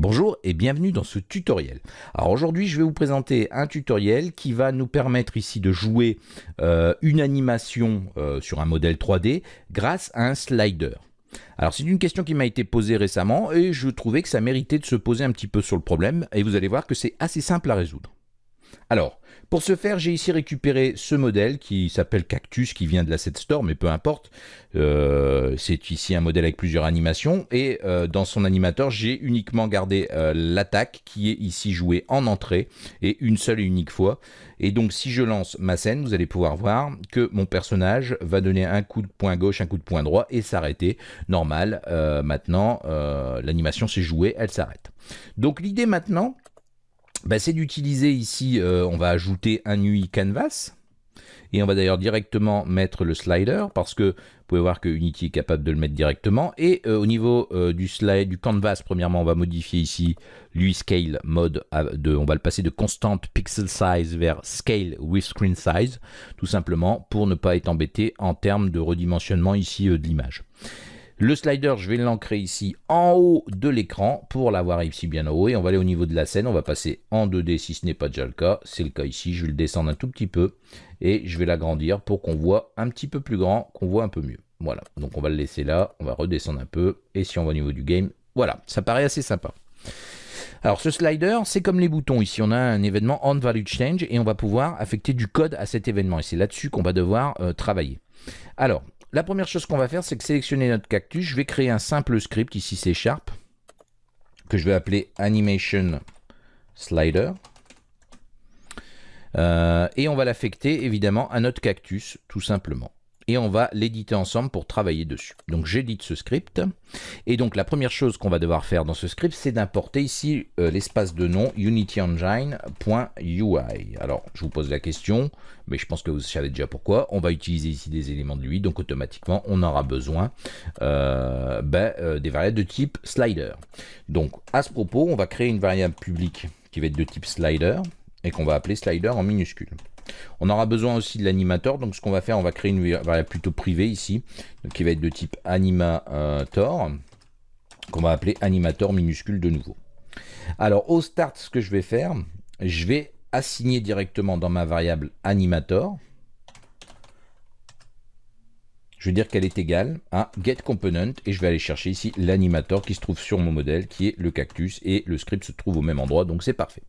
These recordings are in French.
Bonjour et bienvenue dans ce tutoriel. Alors aujourd'hui je vais vous présenter un tutoriel qui va nous permettre ici de jouer euh, une animation euh, sur un modèle 3D grâce à un slider. Alors c'est une question qui m'a été posée récemment et je trouvais que ça méritait de se poser un petit peu sur le problème et vous allez voir que c'est assez simple à résoudre. Alors, pour ce faire, j'ai ici récupéré ce modèle qui s'appelle Cactus, qui vient de la Set Store, mais peu importe. Euh, c'est ici un modèle avec plusieurs animations, et euh, dans son animateur, j'ai uniquement gardé euh, l'attaque, qui est ici jouée en entrée, et une seule et unique fois. Et donc, si je lance ma scène, vous allez pouvoir voir que mon personnage va donner un coup de poing gauche, un coup de poing droit, et s'arrêter. Normal, maintenant, l'animation s'est jouée, elle s'arrête. Donc l'idée maintenant, bah, c'est d'utiliser ici, euh, on va ajouter un UI canvas. Et on va d'ailleurs directement mettre le slider parce que vous pouvez voir que Unity est capable de le mettre directement. Et euh, au niveau euh, du slide, du canvas, premièrement, on va modifier ici l'UI scale mode. De, on va le passer de constant pixel size vers scale with screen size, tout simplement pour ne pas être embêté en termes de redimensionnement ici de l'image. Le slider, je vais l'ancrer ici en haut de l'écran pour l'avoir ici bien en haut. Et on va aller au niveau de la scène. On va passer en 2D si ce n'est pas déjà le cas. C'est le cas ici. Je vais le descendre un tout petit peu et je vais l'agrandir pour qu'on voit un petit peu plus grand, qu'on voit un peu mieux. Voilà. Donc on va le laisser là. On va redescendre un peu. Et si on va au niveau du game, voilà. Ça paraît assez sympa. Alors ce slider, c'est comme les boutons. Ici, on a un événement on value change et on va pouvoir affecter du code à cet événement. Et c'est là-dessus qu'on va devoir euh, travailler. Alors, la première chose qu'on va faire, c'est que sélectionner notre cactus. Je vais créer un simple script, ici c'est Sharp, que je vais appeler Animation Slider. Euh, et on va l'affecter évidemment à notre cactus, tout simplement et on va l'éditer ensemble pour travailler dessus. Donc j'édite ce script et donc la première chose qu'on va devoir faire dans ce script c'est d'importer ici euh, l'espace de nom unityengine.ui. Alors je vous pose la question mais je pense que vous savez déjà pourquoi. On va utiliser ici des éléments de l'UI donc automatiquement on aura besoin euh, ben, euh, des variables de type slider. Donc à ce propos on va créer une variable publique qui va être de type slider et qu'on va appeler slider en minuscule. On aura besoin aussi de l'animateur, donc ce qu'on va faire, on va créer une variable plutôt privée ici, qui va être de type animator, qu'on va appeler animator minuscule de nouveau. Alors au start, ce que je vais faire, je vais assigner directement dans ma variable animator, je vais dire qu'elle est égale à getComponent et je vais aller chercher ici l'animator qui se trouve sur mon modèle qui est le cactus et le script se trouve au même endroit donc c'est parfait.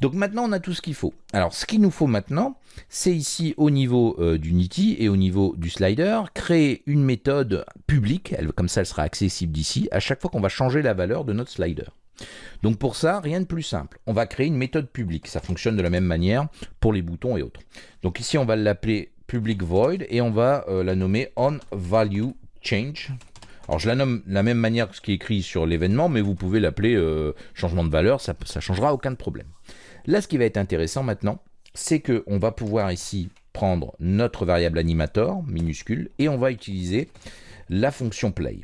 Donc maintenant, on a tout ce qu'il faut. Alors, ce qu'il nous faut maintenant, c'est ici au niveau euh, d'Unity et au niveau du slider, créer une méthode publique, elle, comme ça elle sera accessible d'ici, à chaque fois qu'on va changer la valeur de notre slider. Donc pour ça, rien de plus simple. On va créer une méthode publique. Ça fonctionne de la même manière pour les boutons et autres. Donc ici, on va l'appeler public void et on va euh, la nommer on value change. Alors je la nomme de la même manière que ce qui est écrit sur l'événement, mais vous pouvez l'appeler euh, changement de valeur, ça ne changera aucun problème. Là, ce qui va être intéressant maintenant, c'est qu'on va pouvoir ici prendre notre variable animator, minuscule, et on va utiliser la fonction play.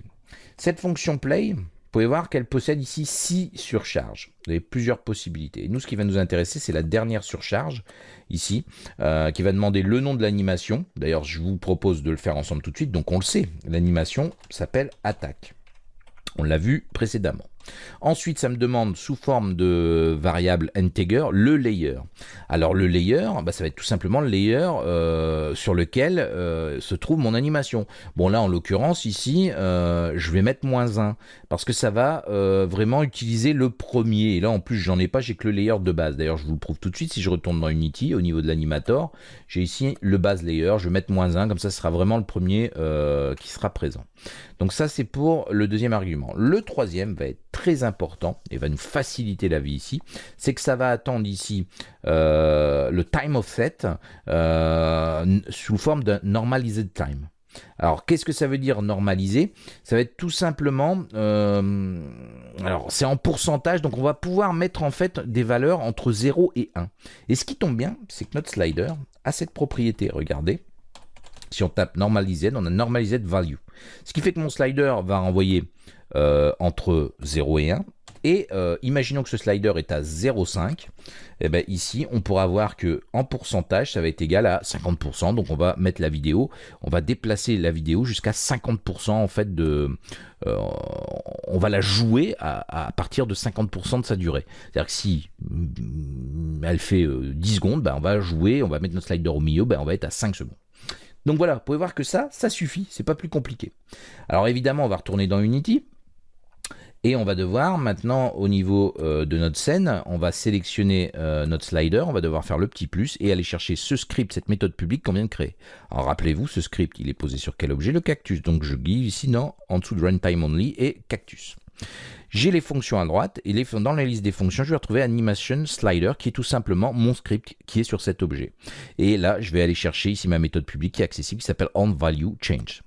Cette fonction play, vous pouvez voir qu'elle possède ici 6 surcharges. Vous avez plusieurs possibilités. nous, ce qui va nous intéresser, c'est la dernière surcharge, ici, euh, qui va demander le nom de l'animation. D'ailleurs, je vous propose de le faire ensemble tout de suite. Donc, on le sait, l'animation s'appelle attaque. On l'a vu précédemment. Ensuite, ça me demande sous forme de variable integer le layer. Alors le layer, bah, ça va être tout simplement le layer euh, sur lequel euh, se trouve mon animation. Bon là, en l'occurrence, ici, euh, je vais mettre moins 1 parce que ça va vraiment utiliser le premier. Et là, en plus, j'en ai pas, j'ai que le layer de base. D'ailleurs, je vous le prouve tout de suite. Si je retourne dans Unity, au niveau de l'animator, j'ai ici le base layer. Je vais mettre moins 1, comme ça, ce sera vraiment le premier qui sera présent. Donc ça, c'est pour le deuxième argument. Le troisième va être très important et va nous faciliter la vie ici, c'est que ça va attendre ici euh, le time offset euh, sous forme d'un normalized time. Alors, qu'est-ce que ça veut dire normaliser Ça va être tout simplement, euh, alors c'est en pourcentage, donc on va pouvoir mettre en fait des valeurs entre 0 et 1. Et ce qui tombe bien, c'est que notre slider a cette propriété, regardez, si on tape normalized, on a normalized value. Ce qui fait que mon slider va envoyer euh, entre 0 et 1. Et euh, imaginons que ce slider est à 0,5. Et ben ici, on pourra voir que en pourcentage, ça va être égal à 50%. Donc on va mettre la vidéo, on va déplacer la vidéo jusqu'à 50% en fait de... Euh, on va la jouer à, partir de 50% de sa durée. C'est-à-dire que si mm, elle fait 10 euh, secondes, ben on va jouer, on va mettre notre slider au milieu, ben on va être à 5 secondes. Donc voilà, vous pouvez voir que ça, ça suffit, c'est pas plus compliqué. Alors évidemment, on va retourner dans Unity. Et on va devoir maintenant au niveau euh, de notre scène, on va sélectionner euh, notre slider, on va devoir faire le petit plus et aller chercher ce script, cette méthode publique qu'on vient de créer. Alors rappelez-vous, ce script, il est posé sur quel objet? Le cactus. Donc je guide ici non, en dessous de runtime only et cactus. J'ai les fonctions à droite et dans la liste des fonctions, je vais retrouver animation slider qui est tout simplement mon script qui est sur cet objet. Et là, je vais aller chercher ici ma méthode publique qui est accessible qui s'appelle onValueChange.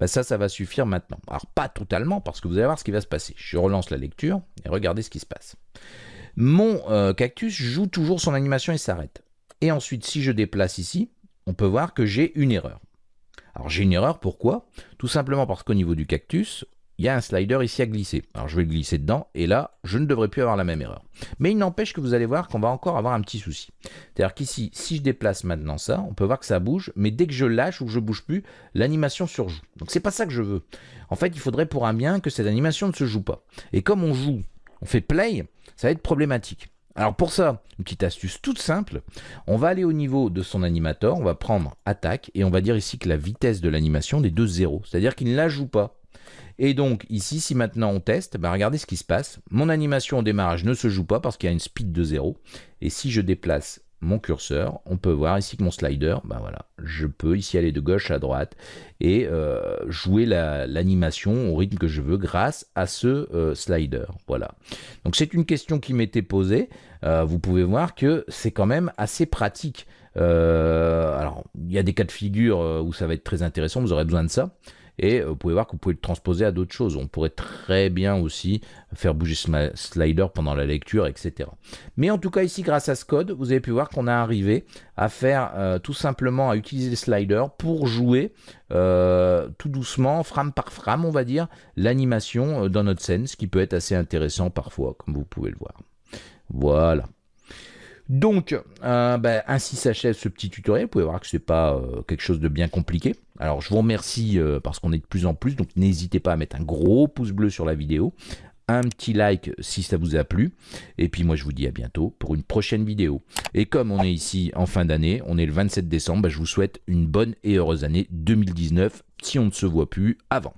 Ben ça, ça va suffire maintenant. Alors pas totalement parce que vous allez voir ce qui va se passer. Je relance la lecture et regardez ce qui se passe. Mon euh, cactus joue toujours son animation et s'arrête. Et ensuite, si je déplace ici, on peut voir que j'ai une erreur. Alors j'ai une erreur, pourquoi? Tout simplement parce qu'au niveau du cactus, il y a un slider ici à glisser. Alors je vais le glisser dedans, et là, je ne devrais plus avoir la même erreur. Mais il n'empêche que vous allez voir qu'on va encore avoir un petit souci. C'est-à-dire qu'ici, si je déplace maintenant ça, on peut voir que ça bouge, mais dès que je lâche ou que je bouge plus, l'animation surjoue. Donc c'est pas ça que je veux. En fait, il faudrait pour un bien que cette animation ne se joue pas. Et comme on joue, on fait play, ça va être problématique. Alors pour ça, une petite astuce toute simple, on va aller au niveau de son animateur, on va prendre attaque et on va dire ici que la vitesse de l'animation est de 0, c'est-à-dire qu'il ne la joue pas. Et donc ici, si maintenant on teste, bah, regardez ce qui se passe. Mon animation au démarrage ne se joue pas parce qu'il y a une speed de 0. Et si je déplace mon curseur, on peut voir ici que mon slider, ben voilà, je peux ici aller de gauche à droite et euh, jouer l'animation au rythme que je veux grâce à ce euh, slider. Voilà. Donc c'est une question qui m'était posée. Euh, vous pouvez voir que c'est quand même assez pratique. alors, il y a des cas de figure où ça va être très intéressant, vous aurez besoin de ça. Et euh, vous pouvez voir que vous pouvez le transposer à d'autres choses. On pourrait très bien aussi faire bouger ce slider pendant la lecture, etc. Mais en tout cas, ici, grâce à ce code, vous avez pu voir qu'on a arrivé à faire euh, tout simplement, à utiliser le slider pour jouer euh, tout doucement, frame par frame, on va dire, l'animation dans notre scène, ce qui peut être assez intéressant parfois, comme vous pouvez le voir. Voilà. Donc, euh, ben, ainsi s'achève ce petit tutoriel. Vous pouvez voir que ce n'est pas euh, quelque chose de bien compliqué. Alors, je vous remercie euh, parce qu'on est de plus en plus. Donc, n'hésitez pas à mettre un gros pouce bleu sur la vidéo. Un petit like si ça vous a plu. Et puis, moi, je vous dis à bientôt pour une prochaine vidéo. Et comme on est ici en fin d'année, on est le 27 décembre, ben, je vous souhaite une bonne et heureuse année 2019 si on ne se voit plus avant.